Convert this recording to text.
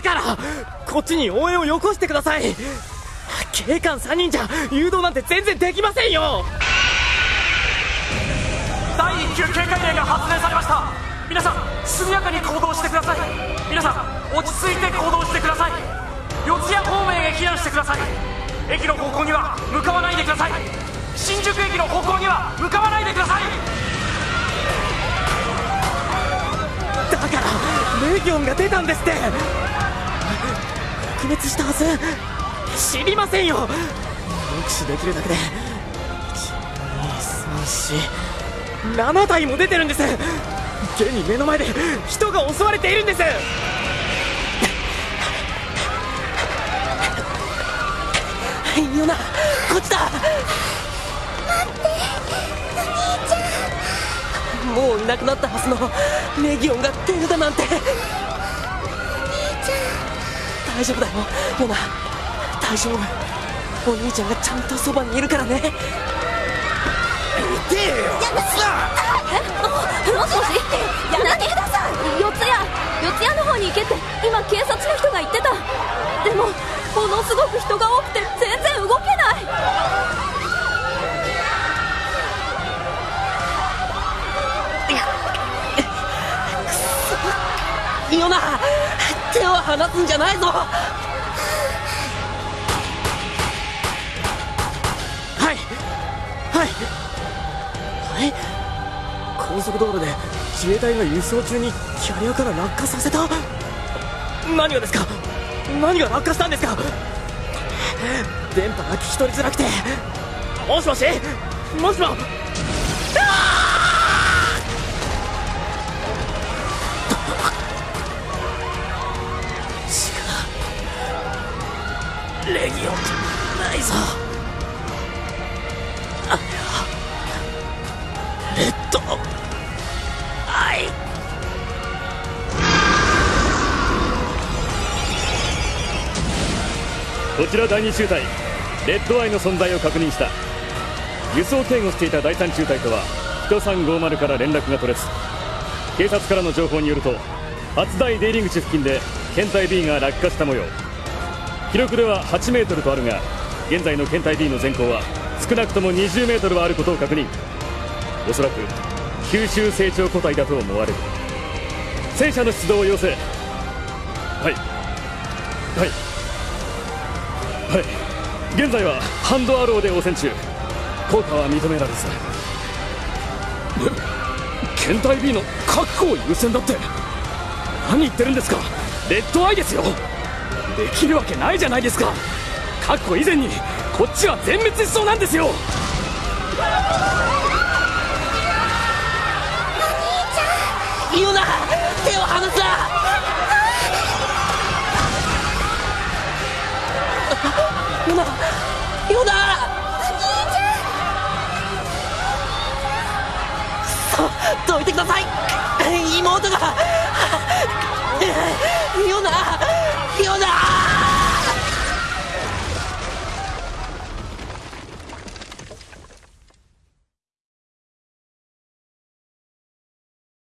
からこっちに応援をよこしてください。警官3人じゃ誘導なんて全然できませんよ。第1級警戒令が発令されました。皆さん速やかに行動してください。皆さん落ち着いて行動してください。四谷方面へ避難してください。駅の方向には向かわないでください。新宿駅の方向には向かわないでください。だからレギオンが出たんですって撲滅したはず。知りませんよ。目視できるだけで。7体も出てるんです。現に目の前で人が襲われているんです。ヨナこっちだ。待ってお兄ちゃん。もういなくなったはずのレギオンが手札なんて。大丈夫だよ。ヨナ大丈夫。お兄ちゃんがちゃんとそばにいるからね。痛えよさもしもし。やめてください。四谷四谷の方に行けって今警察の人が言ってた。でもものすごく人が多くて全然動けない。くそ。ヨナ手を離すんじゃないぞ。はい。はい。はい。高速道路で自衛隊が輸送中にキャリアから落下させた。何がですか？何が落下したんですか？電波が聞き取りづらくて。もしもし？もしも。違うレギオンじゃないぞ。あれはレッドアイ。こちら第2中隊。レッドアイの存在を確認した。輸送警護していた第3中隊とは1350から連絡が取れず。警察からの情報によると初台出入り口付近で検体 B が落下した模様。記録では8メートルとあるが現在の検体 B の全高は少なくとも20メートルはあることを確認。おそらく吸収成長個体だと思われる。戦車の出動を要請。はい。はい。はい。現在はハンドアローで応戦中。効果は認められず。検体 B の確保優先だって。何言ってるんですか。レッドアイですよ。できるわけないじゃないですか。確保以前にこっちは全滅しそうなんですよ。言うな。手を離すな。ヨナヨナ。くそどいてください。妹が。